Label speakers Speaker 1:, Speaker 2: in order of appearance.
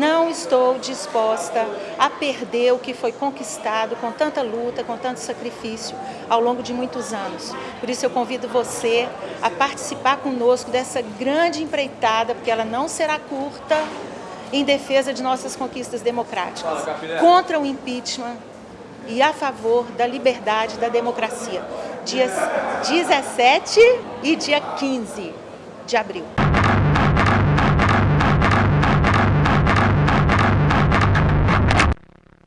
Speaker 1: não estou disposta a perder o que foi conquistado com tanta luta, com tanto sacrifício ao longo de muitos anos. Por isso eu convido você a participar conosco dessa grande empreitada, porque ela não será curta, em defesa de nossas conquistas democráticas, contra o impeachment e a favor da liberdade da democracia. Dias 17 e dia 15 de abril.